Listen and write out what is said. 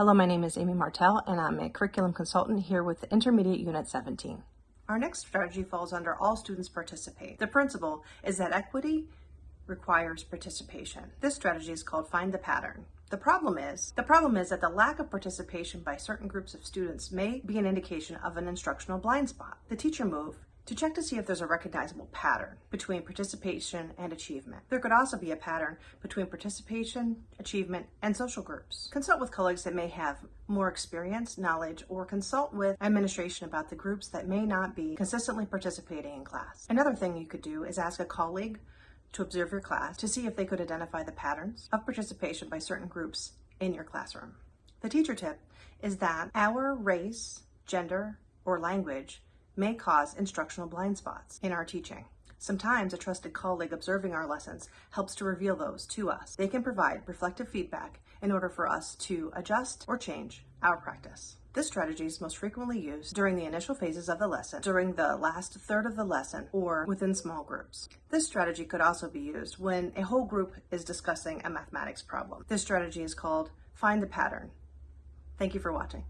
Hello, my name is Amy Martell, and I'm a curriculum consultant here with Intermediate Unit 17. Our next strategy falls under all students participate. The principle is that equity requires participation. This strategy is called find the pattern. The problem is, the problem is that the lack of participation by certain groups of students may be an indication of an instructional blind spot. The teacher move to check to see if there's a recognizable pattern between participation and achievement. There could also be a pattern between participation, achievement, and social groups. Consult with colleagues that may have more experience, knowledge, or consult with administration about the groups that may not be consistently participating in class. Another thing you could do is ask a colleague to observe your class to see if they could identify the patterns of participation by certain groups in your classroom. The teacher tip is that our race, gender, or language may cause instructional blind spots in our teaching. Sometimes a trusted colleague observing our lessons helps to reveal those to us. They can provide reflective feedback in order for us to adjust or change our practice. This strategy is most frequently used during the initial phases of the lesson, during the last third of the lesson, or within small groups. This strategy could also be used when a whole group is discussing a mathematics problem. This strategy is called Find the Pattern. Thank you for watching.